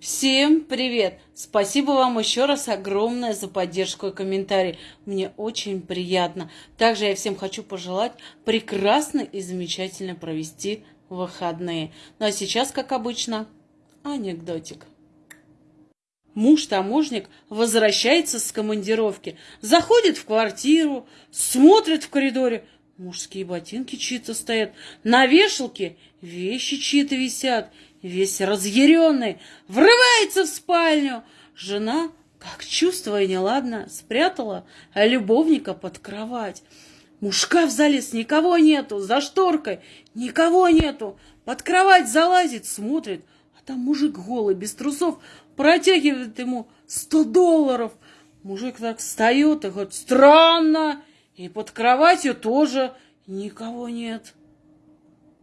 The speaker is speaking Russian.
Всем привет! Спасибо вам еще раз огромное за поддержку и комментарий. Мне очень приятно. Также я всем хочу пожелать прекрасно и замечательно провести выходные. Ну а сейчас, как обычно, анекдотик. Муж-таможник возвращается с командировки, заходит в квартиру, смотрит в коридоре, мужские ботинки чьи-то стоят, на вешалке вещи чьи-то висят, весь разъяренный, врывается в спальню. Жена, как чувствуя неладно, спрятала любовника под кровать. Мужка в залез, никого нету, за шторкой никого нету. Под кровать залазит, смотрит, а там мужик голый, без трусов, протягивает ему сто долларов. Мужик так встает и говорит, странно, и под кроватью тоже никого нет.